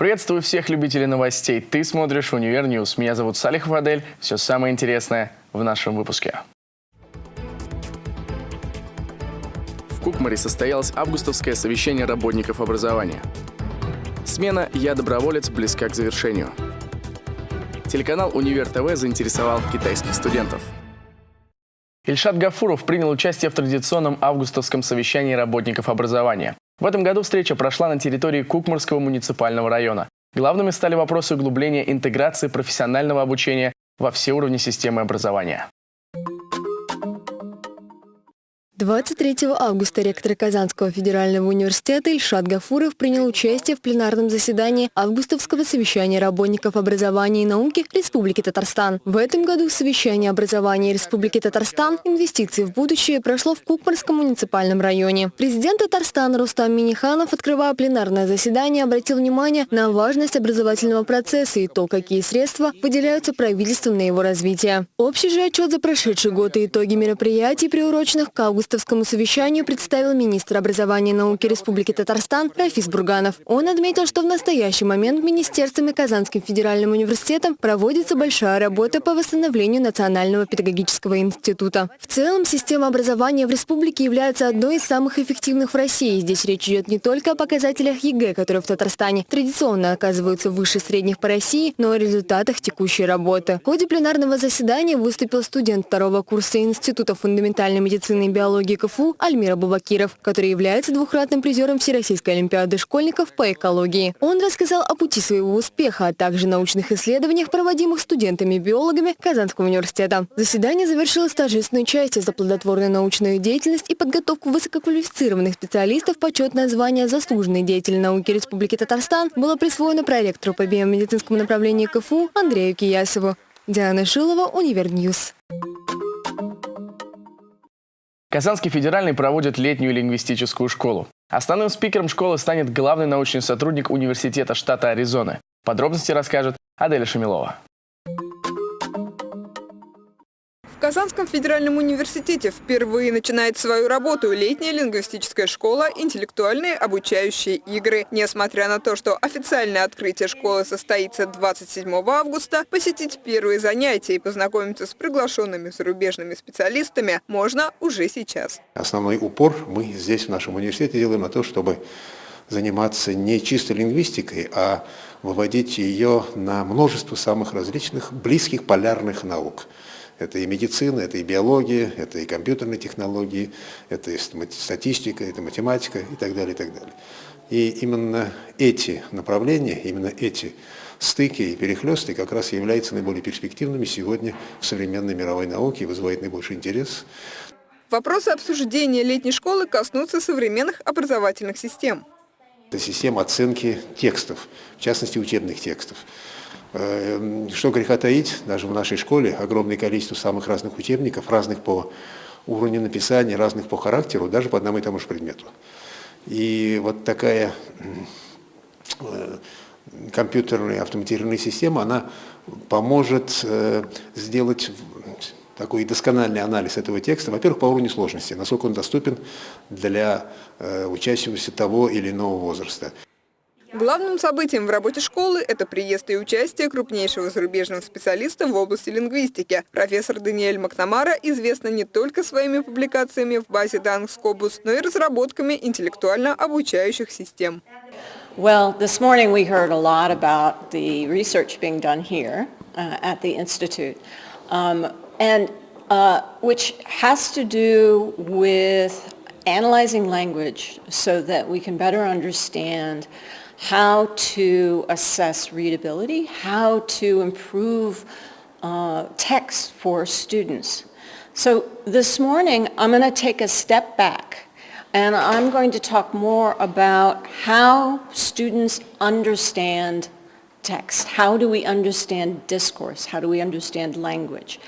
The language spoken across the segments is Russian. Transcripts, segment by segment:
Приветствую всех любителей новостей. Ты смотришь «Универ News». Меня зовут Салихов Адель. Все самое интересное в нашем выпуске. В Кукмаре состоялось августовское совещание работников образования. Смена «Я доброволец» близка к завершению. Телеканал «Универ ТВ» заинтересовал китайских студентов. Ильшат Гафуров принял участие в традиционном августовском совещании работников образования. В этом году встреча прошла на территории Кукмарского муниципального района. Главными стали вопросы углубления интеграции профессионального обучения во все уровни системы образования. 23 августа ректор Казанского федерального университета Ильшат Гафуров принял участие в пленарном заседании августовского совещания работников образования и науки Республики Татарстан. В этом году совещание образования Республики Татарстан «Инвестиции в будущее» прошло в Кукмарском муниципальном районе. Президент Татарстана Рустам Миниханов, открывая пленарное заседание, обратил внимание на важность образовательного процесса и то, какие средства выделяются правительством на его развитие. Общий же отчет за прошедший год и итоги мероприятий, приуроченных к августу августовскому совещанию представил министр образования и науки Республики Татарстан Рафис Бурганов. Он отметил, что в настоящий момент Министерством и Казанским федеральным университетом проводится большая работа по восстановлению Национального педагогического института. В целом, система образования в республике является одной из самых эффективных в России. Здесь речь идет не только о показателях ЕГЭ, которые в Татарстане традиционно оказываются выше средних по России, но и о результатах текущей работы. В ходе пленарного заседания выступил студент второго курса Института фундаментальной медицины и биологии экологии КФУ Альмира Бубакиров, который является двухкратным призером Всероссийской олимпиады школьников по экологии. Он рассказал о пути своего успеха, а также научных исследованиях, проводимых студентами-биологами Казанского университета. Заседание завершилось торжественной частью за плодотворную научную деятельность и подготовку высококвалифицированных специалистов. Почетное звание «Заслуженный деятель науки Республики Татарстан» было присвоено проректору по биомедицинскому направлению КФУ Андрею Киясову. Диана Шилова, Универ News. Казанский федеральный проводит летнюю лингвистическую школу. Основным спикером школы станет главный научный сотрудник университета штата Аризоны. Подробности расскажет Аделя Шамилова. Казанском федеральном университете впервые начинает свою работу летняя лингвистическая школа «Интеллектуальные обучающие игры». Несмотря на то, что официальное открытие школы состоится 27 августа, посетить первые занятия и познакомиться с приглашенными зарубежными специалистами можно уже сейчас. Основной упор мы здесь в нашем университете делаем на то, чтобы заниматься не чисто лингвистикой, а выводить ее на множество самых различных близких полярных наук. Это и медицина, это и биология, это и компьютерные технологии, это и статистика, это математика и так далее, и так далее. И именно эти направления, именно эти стыки и перехлесты как раз являются наиболее перспективными сегодня в современной мировой науке и вызывают наибольший интерес. Вопросы обсуждения летней школы коснутся современных образовательных систем. Это система оценки текстов, в частности учебных текстов. Э, что греха таить, даже в нашей школе огромное количество самых разных учебников, разных по уровню написания, разных по характеру, даже по одному и тому же предмету. И вот такая э, компьютерная автоматизированная система, она поможет э, сделать такой доскональный анализ этого текста, во-первых, по уровню сложности, насколько он доступен для учащегося того или иного возраста. Главным событием в работе школы – это приезд и участие крупнейшего зарубежного специалиста в области лингвистики. Профессор Даниэль Макнамара известна не только своими публикациями в базе данных Scopus, но и разработками интеллектуально обучающих систем. Well, this morning we heard a lot about the research being done here uh, at the Institute, um, and uh, which has to do with analyzing language so that we can better understand how to assess readability, how to improve uh, text for students. So this morning, I'm going to take a step back and I'm going to talk more about how students understand text. How do we understand discourse? How do we understand language?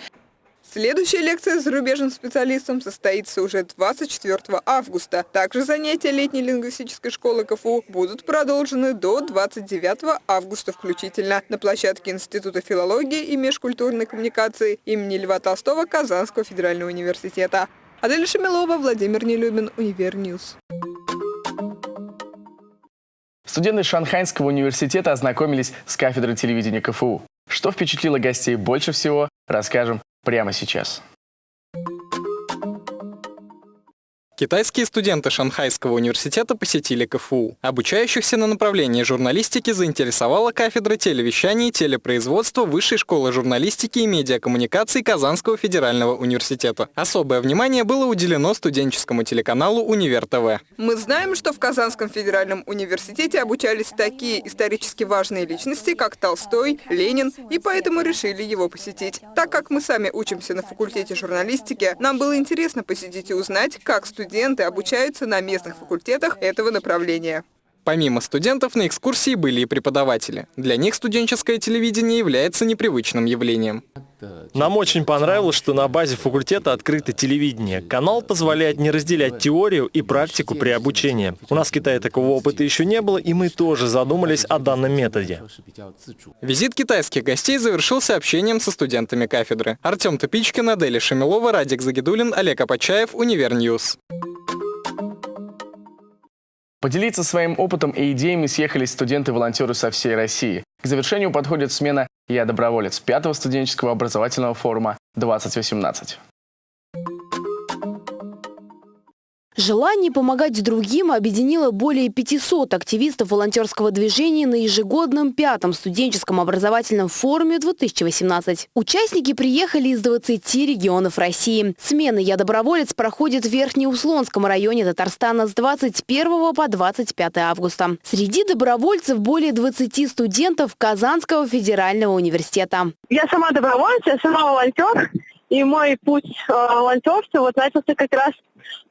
Следующая лекция с зарубежным специалистом состоится уже 24 августа. Также занятия летней лингвистической школы КФУ будут продолжены до 29 августа включительно на площадке Института филологии и межкультурной коммуникации имени Льва Толстого Казанского федерального университета. Адель Шамилова, Владимир Нелюбин, Универ News. Студенты Шанхайского университета ознакомились с кафедрой телевидения КФУ. Что впечатлило гостей больше всего, расскажем прямо сейчас. Китайские студенты Шанхайского университета посетили КФУ. Обучающихся на направлении журналистики заинтересовала кафедра телевещания и телепроизводства Высшей школы журналистики и медиакоммуникаций Казанского федерального университета. Особое внимание было уделено студенческому телеканалу «Универ ТВ». Мы знаем, что в Казанском федеральном университете обучались такие исторически важные личности, как Толстой, Ленин, и поэтому решили его посетить. Так как мы сами учимся на факультете журналистики, нам было интересно посетить и узнать, как студенты студенты обучаются на местных факультетах этого направления. Помимо студентов, на экскурсии были и преподаватели. Для них студенческое телевидение является непривычным явлением. Нам очень понравилось, что на базе факультета открыто телевидение. Канал позволяет не разделять теорию и практику при обучении. У нас в Китае такого опыта еще не было, и мы тоже задумались о данном методе. Визит китайских гостей завершился общением со студентами кафедры. Артем Тупичкин, Аделя Шамилова, Радик Загидулин, Олег Апачаев, Универ News. Поделиться своим опытом и идеями съехались студенты-волонтеры со всей России. К завершению подходит смена «Я доброволец» пятого студенческого образовательного форума 2018. Желание помогать другим объединило более 500 активистов волонтерского движения на ежегодном пятом студенческом образовательном форуме 2018. Участники приехали из 20 регионов России. Смена «Я доброволец» проходит в Верхнеуслонском районе Татарстана с 21 по 25 августа. Среди добровольцев более 20 студентов Казанского федерального университета. Я сама добровольец, я сама волонтер. И мой путь э, волонтерства вот начался как раз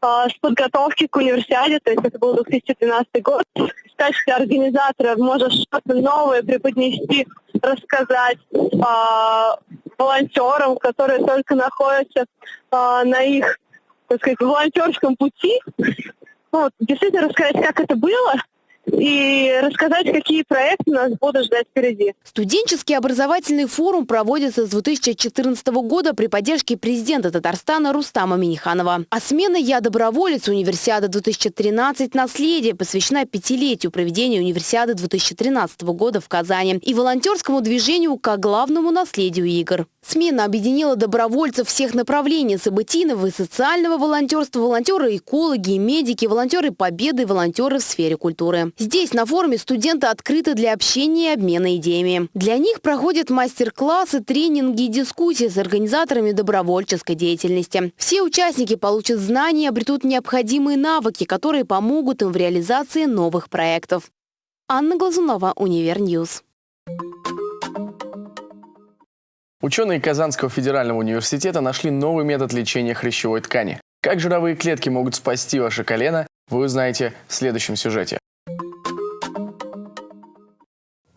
с подготовки к универсиаде, то есть это был 2013 год. В качестве организатора можешь что-то новое преподнести, рассказать э, волонтерам, которые только находятся э, на их, так сказать, волонтерском пути. Ну, действительно рассказать, как это было, и рассказать, какие проекты нас будут ждать впереди. Студенческий образовательный форум проводится с 2014 года при поддержке президента Татарстана Рустама Миниханова. А смена «Я доброволец» Универсиада 2013 «Наследие» посвящена пятилетию проведения Универсиады 2013 года в Казани и волонтерскому движению как главному наследию игр. Смена объединила добровольцев всех направлений событийного и социального волонтерства, волонтеры-экологи, медики, волонтеры победы, волонтеры в сфере культуры. Здесь на форуме студенты открыты для общения и обмена идеями. Для них проходят мастер-классы, тренинги и дискуссии с организаторами добровольческой деятельности. Все участники получат знания и обретут необходимые навыки, которые помогут им в реализации новых проектов. Анна Глазунова, Универ News. Ученые Казанского федерального университета нашли новый метод лечения хрящевой ткани. Как жировые клетки могут спасти ваше колено, вы узнаете в следующем сюжете.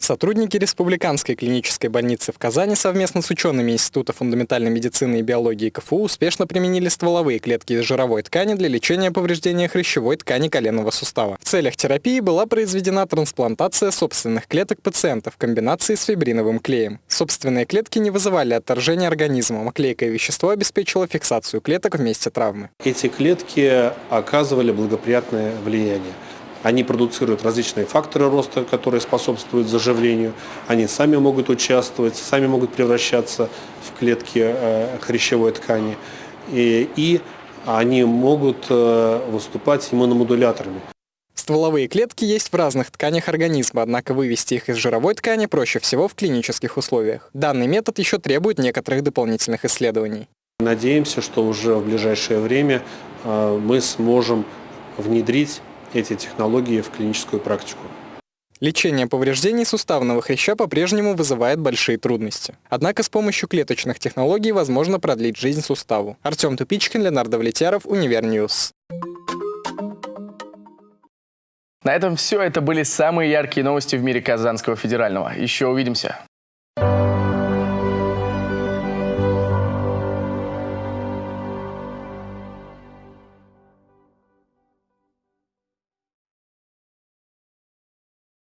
Сотрудники Республиканской клинической больницы в Казани совместно с учеными Института фундаментальной медицины и биологии КФУ успешно применили стволовые клетки из жировой ткани для лечения повреждения хрящевой ткани коленного сустава. В целях терапии была произведена трансплантация собственных клеток пациента в комбинации с фибриновым клеем. Собственные клетки не вызывали отторжения организма, а клейкое вещество обеспечило фиксацию клеток в месте травмы. Эти клетки оказывали благоприятное влияние. Они продуцируют различные факторы роста, которые способствуют заживлению. Они сами могут участвовать, сами могут превращаться в клетки э, хрящевой ткани. И, и они могут э, выступать иммуномодуляторами. Стволовые клетки есть в разных тканях организма, однако вывести их из жировой ткани проще всего в клинических условиях. Данный метод еще требует некоторых дополнительных исследований. Надеемся, что уже в ближайшее время э, мы сможем внедрить эти технологии в клиническую практику. Лечение повреждений суставного хряща по-прежнему вызывает большие трудности. Однако с помощью клеточных технологий возможно продлить жизнь суставу. Артем Тупичкин, Ленар Давлетяров, Univer News. На этом все. Это были самые яркие новости в мире Казанского федерального. Еще увидимся.